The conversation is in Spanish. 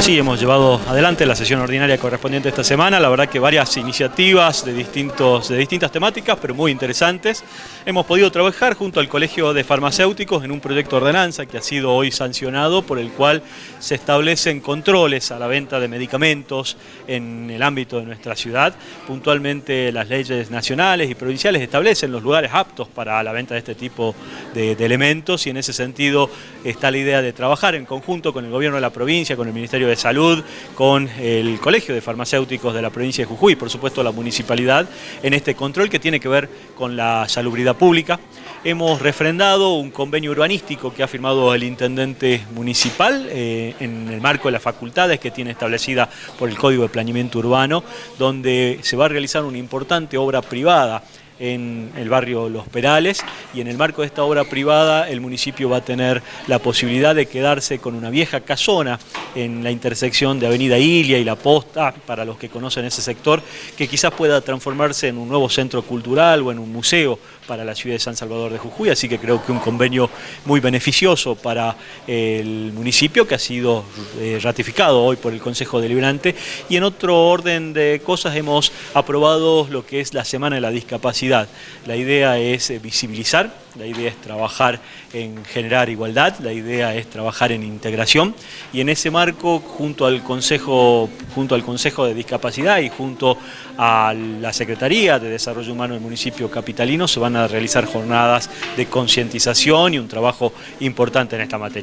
Sí, hemos llevado adelante la sesión ordinaria correspondiente esta semana. La verdad que varias iniciativas de, distintos, de distintas temáticas, pero muy interesantes. Hemos podido trabajar junto al Colegio de Farmacéuticos en un proyecto de ordenanza que ha sido hoy sancionado, por el cual se establecen controles a la venta de medicamentos en el ámbito de nuestra ciudad. Puntualmente las leyes nacionales y provinciales establecen los lugares aptos para la venta de este tipo de, de elementos y en ese sentido está la idea de trabajar en conjunto con el gobierno de la provincia, con el Ministerio de Salud, con el Colegio de Farmacéuticos de la provincia de Jujuy, por supuesto la municipalidad, en este control que tiene que ver con la salubridad pública. Hemos refrendado un convenio urbanístico que ha firmado el intendente municipal eh, en el marco de las facultades que tiene establecida por el Código de Planeamiento Urbano, donde se va a realizar una importante obra privada en el barrio Los Perales y en el marco de esta obra privada el municipio va a tener la posibilidad de quedarse con una vieja casona en la intersección de Avenida Ilia y La Posta, para los que conocen ese sector, que quizás pueda transformarse en un nuevo centro cultural o en un museo para la ciudad de San Salvador de Jujuy, así que creo que un convenio muy beneficioso para el municipio que ha sido eh, ratificado hoy por el Consejo Deliberante y en otro orden de cosas hemos aprobado lo que es la Semana de la Discapacidad. La idea es eh, visibilizar, la idea es trabajar en generar igualdad, la idea es trabajar en integración y en ese marco junto al Consejo, junto al Consejo de Discapacidad y junto a la Secretaría de Desarrollo Humano del municipio capitalino se van a realizar jornadas de concientización y un trabajo importante en esta materia.